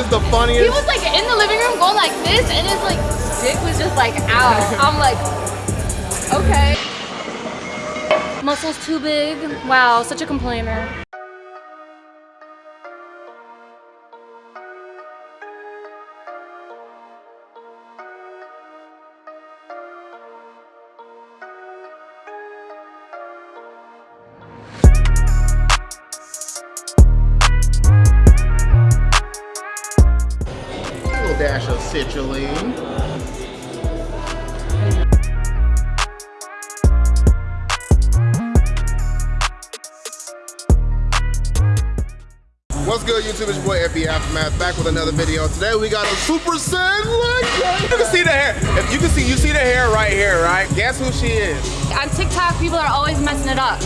is the funniest. He was like in the living room going like this, and his like dick was just like out. I'm like, okay. Muscles too big. Wow, such a complainer. Good, YouTube? It's your boy FB Aftermath back with another video. Today we got a Super Saiyan leg. You can see the hair. If you can see, you see the hair right here, right? Guess who she is? On TikTok, people are always messing it up.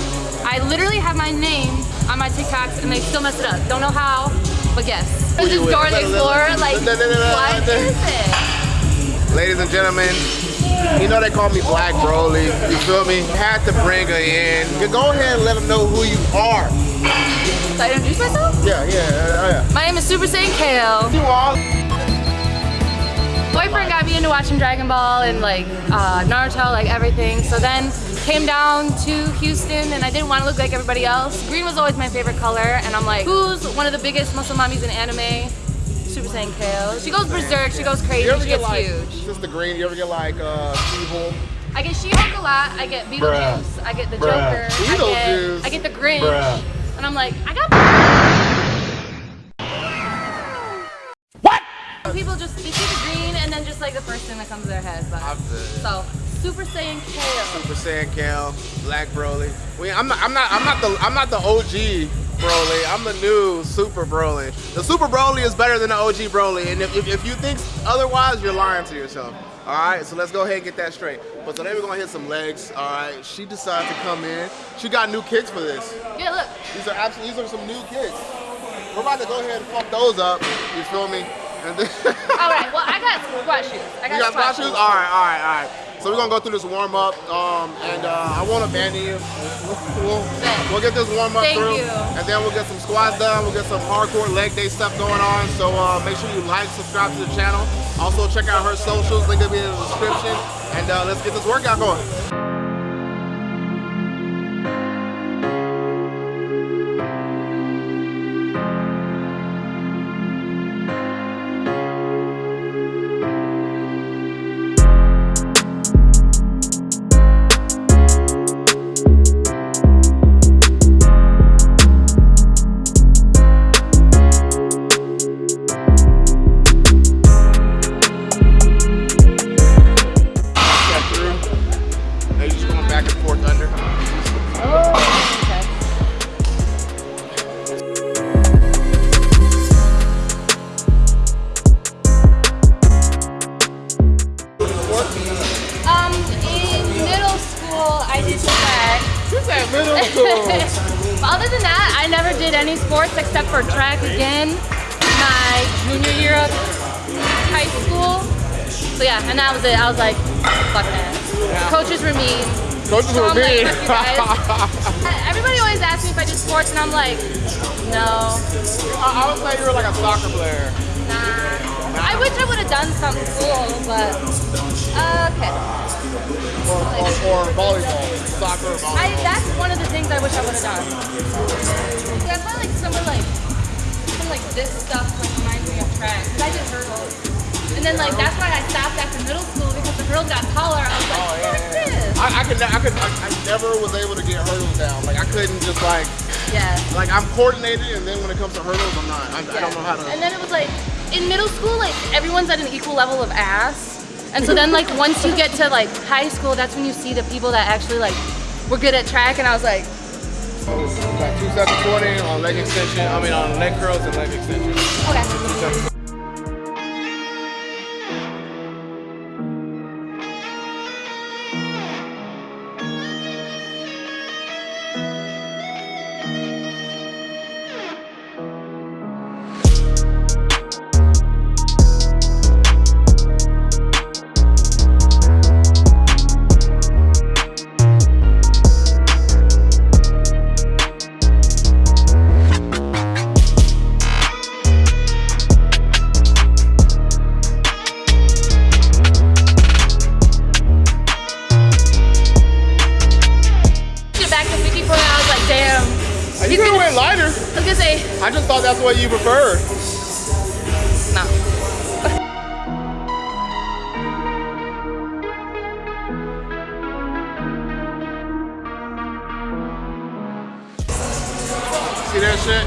I literally have my name on my TikToks and they still mess it up. Don't know how, but guess. This is? Dora the Explorer. Like, what is it? Ladies and gentlemen, you know they call me Black Broly. You feel me? Had to bring her in. Go ahead and let them know who you are. Should I introduce myself? Yeah, yeah, uh, yeah. My name is Super Saiyan Kale. You are. boyfriend got me into watching Dragon Ball and like uh, Naruto, like everything. So then came down to Houston and I didn't want to look like everybody else. Green was always my favorite color and I'm like, who's one of the biggest muscle mommies in anime? Super Saiyan Kale. She goes berserk, she goes crazy, she get gets like huge. Sister Green? You ever get like uh, She-Hulk? I get She-Hulk a lot, I get Beetlejuice, I get the Bruh. Joker, I get, I get the Grinch. Bruh. And I'm like, I got What? People just, they see the green and then just like the first thing that comes to their head. But, so, Super Saiyan Kale. Super Saiyan Kale, Black Broly. We, I'm not, I'm not, I'm not the, I'm not the OG Broly. I'm the new Super Broly. The Super Broly is better than the OG Broly, and if, if, if you think otherwise, you're lying to yourself. All right, so let's go ahead and get that straight. But today we're gonna hit some legs. All right, she decided to come in. She got new kicks for this. Yeah, look. These are absolutely, these are some new kicks. We're about to go ahead and pump those up. You feel me? All right, well, I got squat shoes. I got, You got squat squat shoes? All right, all right, all right. So we're gonna go through this warm up, um, and uh, I won't abandon you. We'll, we'll get this warm up Thank through, you. and then we'll get some squats done. We'll get some hardcore leg day stuff going on. So uh, make sure you like, subscribe to the channel. Also check out her socials. Link will be in the description. And uh, let's get this workout going. Fuck that. Coaches were mean. Coaches So were I'm mean. "Fuck. Everybody always asks me if I do sports, and I'm like, no, I, I would say you were like a soccer player. nah. I wish I would have done something cool, but okay. Or, or, or volleyball. Soccer or volleyball. I, that's one of the things I wish I would have done. Yeah, I like some of like some like this stuff like reminds me of track. 'Cause I did hurdles. And then like that's why I stopped after middle school because the girls got taller. I was like, Oh, yeah, yeah. this. I, I could, I could, I, I never was able to get hurdles down. Like I couldn't just like, Yeah. like I'm coordinated, and then when it comes to hurdles, I'm not. I, I don't know how to. And then it was like in middle school, like everyone's at an equal level of ass. And so then like once you get to like high school, that's when you see the people that actually like were good at track. And I was like, Got two sets of 20 on leg extension. I mean on leg curls and leg extension. okay. See that shit?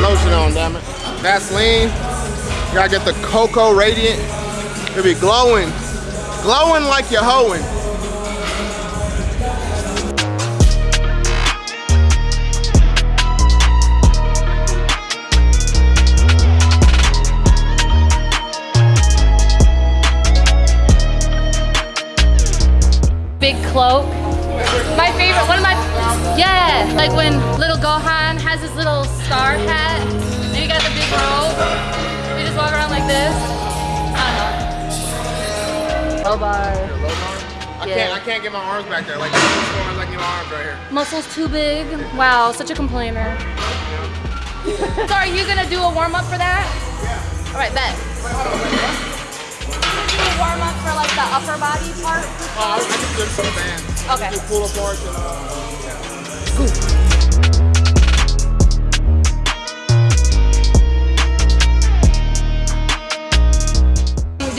Lotion on, damn it. Vaseline. You gotta get the Cocoa Radiant. It'll be glowing. Glowing like you're hoeing. Big cloak. My favorite, one of my, yeah, like when little Gohan has his little star hat, and he got the big robe, he just walk around like this. I don't know. Low bar. I Yeah. can't I can't get my arms back there. Like as I get my arms right here. Muscles too big. Wow, such a complainer. so are you gonna do a warm up for that? Yeah. All right, bet. Do a warm up for like the upper body part. Oh, I, I can do some bands. Okay. Do pull apart and uh, Did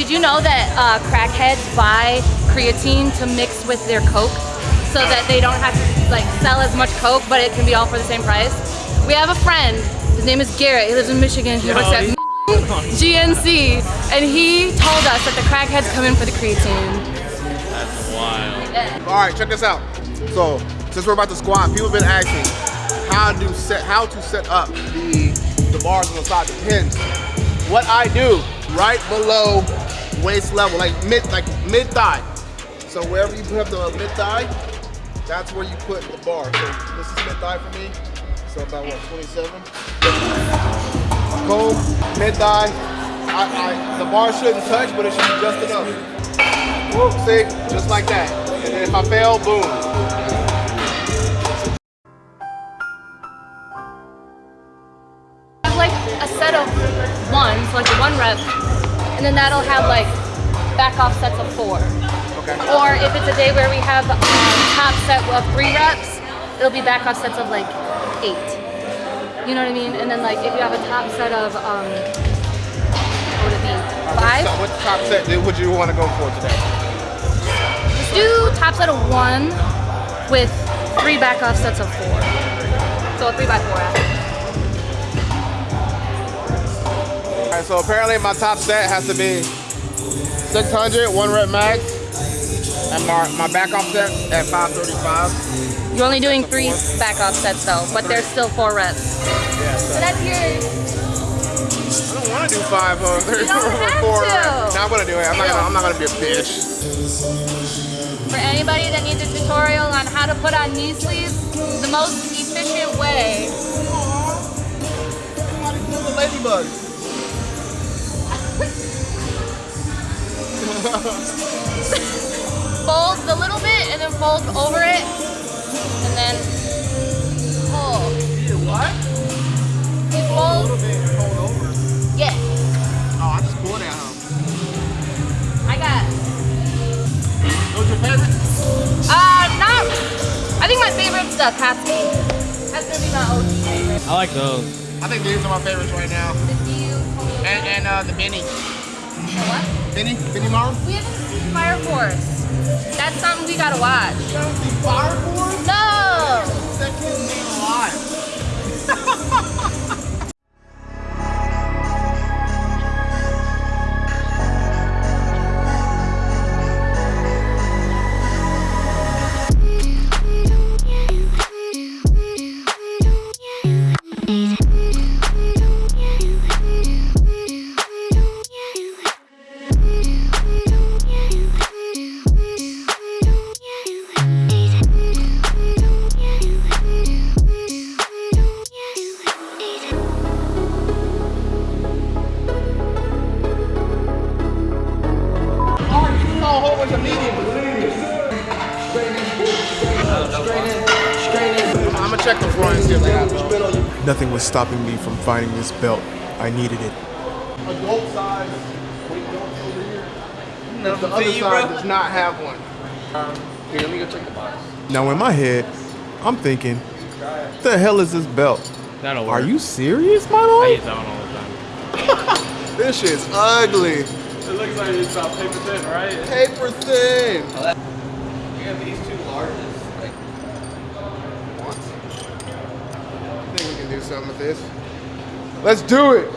you know that uh, crackheads buy creatine to mix with their Coke so that they don't have to like sell as much Coke, but it can be all for the same price? We have a friend. His name is Garrett. He lives in Michigan. He works at GNC, and he told us that the crackheads come in for the creatine. That's wild. Yeah. All right, check this out. So, since we're about to squat, people have been asking how to set how to set up the the bars on the side, the pins. What I do, right below waist level, like mid like mid thigh. So wherever you put the mid thigh, that's where you put the bar. So this is mid thigh for me. So about what, 27? Go mid thigh. I, I, the bar shouldn't touch, but it should be just enough. See, just like that. And then if I fail, boom. That'll have like back off sets of four. Okay. Or if it's a day where we have um, top set of three reps, it'll be back off sets of like eight. You know what I mean? And then like if you have a top set of um, what would it be? Five? What top set would you want to go for today? Let's do top set of one with three back off sets of four. So a three by four. after. All right, so apparently my top set has to be 600, one rep max, and my, my back off set at 535. You're only doing three back off sets though, but there's still four reps. Yeah, so So that's your I don't want to do five uh, You don't four to. reps. No, I'm gonna do it. I'm not gonna, I'm not gonna be a bitch. For anybody that needs a tutorial on how to put on knee sleeves, the most efficient way. Ladybug. Fold a little bit and then fold over it. And then pull. What? You A fold. little bit and fold over. Yeah. Oh, I just pulled it out. I got. What's your favorite? Uh, not. I think my favorite's the Catsky. That's gonna be my OG favorite. I like those. I think these are my favorites right now. The Dio. And, and uh, the Benny. The what? Benny? Benimaru? We haven't seen Fire Force. That's something we gotta watch. Fire Force? No. Ain't alive. stopping me from finding this belt. I needed it. Adult size. Wait, don't over here. The other side does not have one. Um, here, let me go check the box. Now in my head, I'm thinking, what the hell is this belt? That'll work. Are you serious, my I boy? use that one all the time. This shit's ugly. It looks like it's about paper thin, right? Paper thin. Oh, you have these two largest. Like, I think we can do something with this. Let's do it.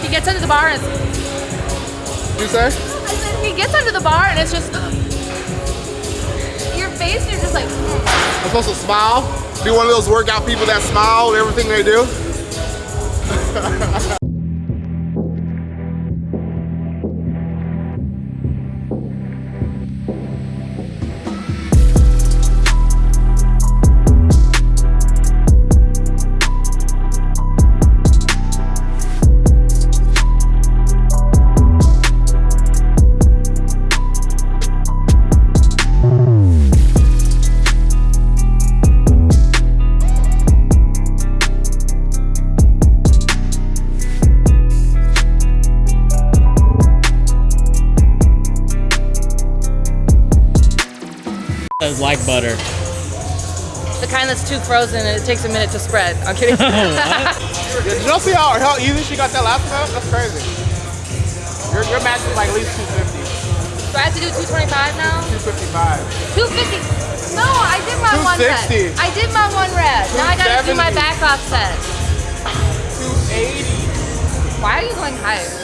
He gets under the bar and You say? Said, he gets under the bar and it's just your face. You're just like. I'm supposed to smile. Be one of those workout people that smile with everything they do. It's like butter. The kind that's too frozen and it takes a minute to spread. I'm kidding. Yeah, did y'all see how, how easy she got that last one? That's crazy. Your, your match is like at least 250, So I have to do 225 now? 255. 250. No, I did my one red. 260. I did my one red. Now I gotta do my 270. back offset. 280. Why are you going higher?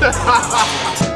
Bye.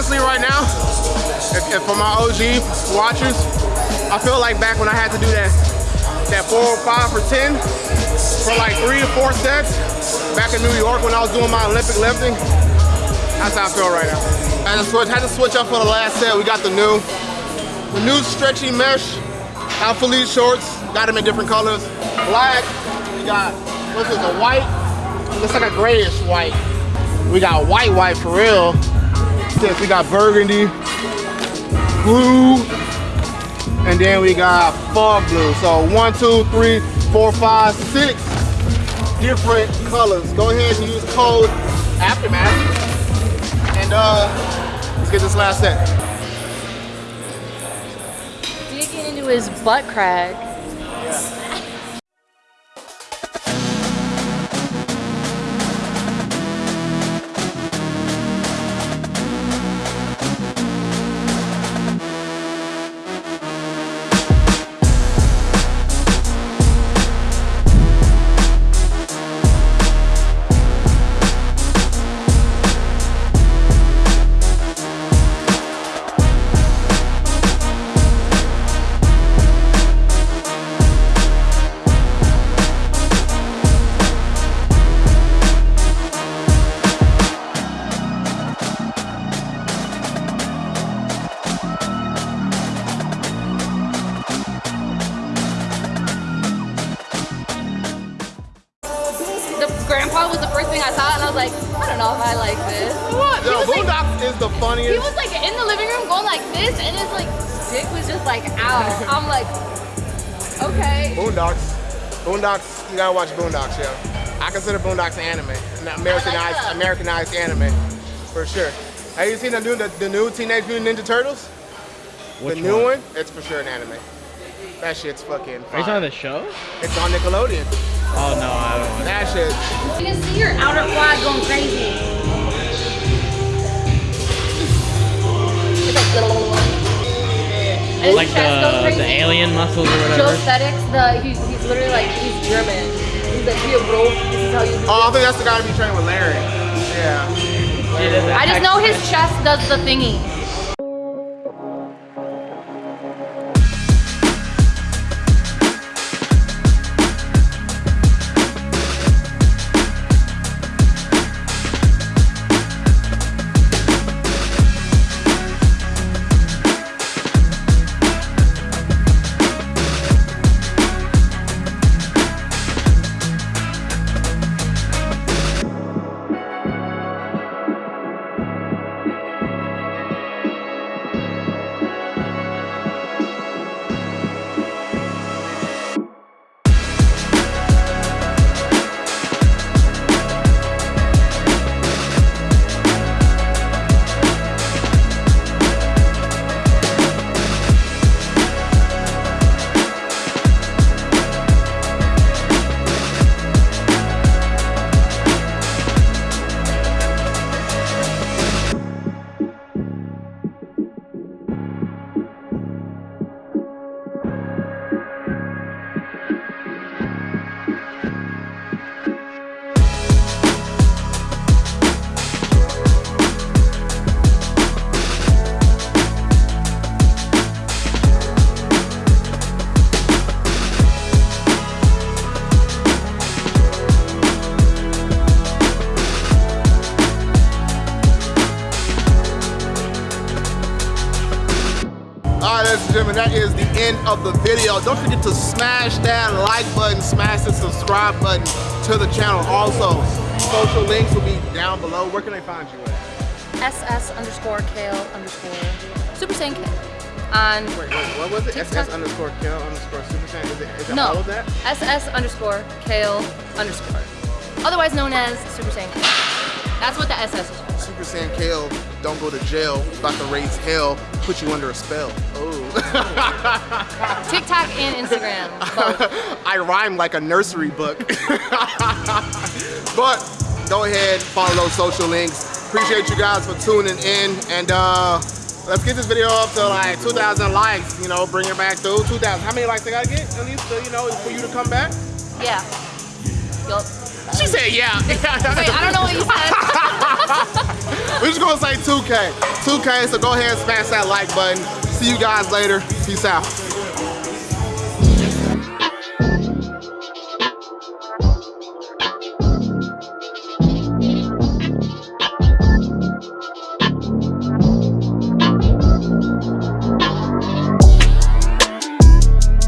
honestly, right now, if, if for my OG watchers, I feel like back when I had to do that that 405 for 10 for like three to four sets back in New York when I was doing my Olympic lifting. That's how I feel right now. I had to switch, had to switch up for the last set. We got the new, the new stretchy mesh Alphalete shorts. Got them in different colors. Black. We got what's this? A white. Looks like a grayish white. We got white, white for real. We got burgundy, blue, and then we got fog blue. So one, two, three, four, five, six different colors. Go ahead and use code Aftermath. And uh, let's get this last set. Digging into his butt crack. Was like in the living room going like this, and his like dick was just like out. I'm like, okay. Boondocks. Boondocks, you gotta watch Boondocks, yo. I consider Boondocks an anime. An Americanized, that. Uh, Americanized anime. For sure. Have you seen the new, the, the new Teenage Mutant Ninja Turtles? Which the new one? It's for sure an anime. That shit's fucking Are you fire. talking the show? It's on Nickelodeon. Oh no, I don't want That shit. You can see your outer quad going crazy. And his Like chest goes the crazy. the alien muscles or whatever. Joe whatever. Aesthetics, the he's, he's literally like he's German. He's like, here, bro. This is how you do Oh, I think that's the guy to be trained with Larry. Yeah. I just know his chest does the thingy. End of the video. Don't forget to smash that like button, smash the subscribe button to the channel. Also, social links will be down below. Where can they find you at? SS underscore kale underscore Super Saiyan. On Wait, wait, what was it? TikTok. SS underscore kill underscore super saiyan. Is it, is it no all of that? SS underscore kale underscore, otherwise known as Super Saiyan. That's what the SS is for. Super Saiyan Kale, don't go to jail. About to raise hell, put you under a spell. Oh. TikTok and Instagram. Both. I rhyme like a nursery book. but go ahead, follow those social links. Appreciate you guys for tuning in. And uh, let's get this video up to like 2,000 likes. You know, bring it back through 2,000. How many likes I gotta get at least, to, you know, for you to come back? Yeah. Yup. She said, yeah. Wait, I don't know what you said. We're just gonna say 2K. 2K, so go ahead and smash that like button. See you guys later. Peace out.